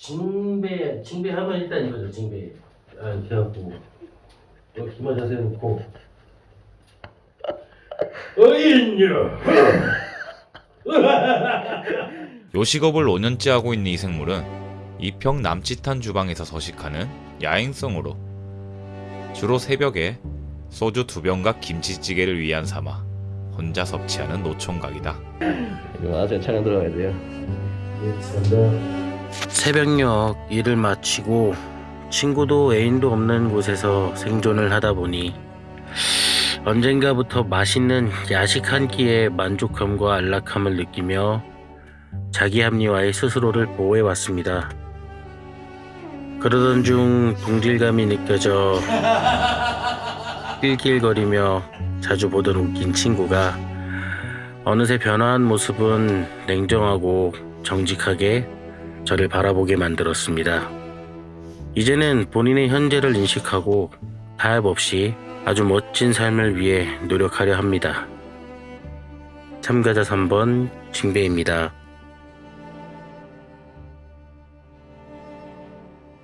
징배 징배 하면 일단 이거죠 징배. 아 이렇게 하고. 여기 기마 자세 놓고. 요식업을 5년째 하고 있는 이 생물은 이평 남짓한 주방에서 서식하는 야행성으로 주로 새벽에 소주 두 병과 김치찌개를 위한 삼아 혼자 섭취하는 노총각이다. 이거 아재 촬영 들어가야 돼요. 예 감사합니다 새벽녘 일을 마치고 친구도 애인도 없는 곳에서 생존을 하다 보니 언젠가부터 맛있는 야식 한 끼에 만족함과 안락함을 느끼며 자기 합리화의 스스로를 보호해 왔습니다. 그러던 중 동질감이 느껴져 낄낄거리며 자주 보던 웃긴 친구가 어느새 변화한 모습은 냉정하고 정직하게 저를 바라보게 만들었습니다. 이제는 본인의 현재를 인식하고 타협 없이 아주 멋진 삶을 위해 노력하려 합니다. 참가자 3번 징배입니다.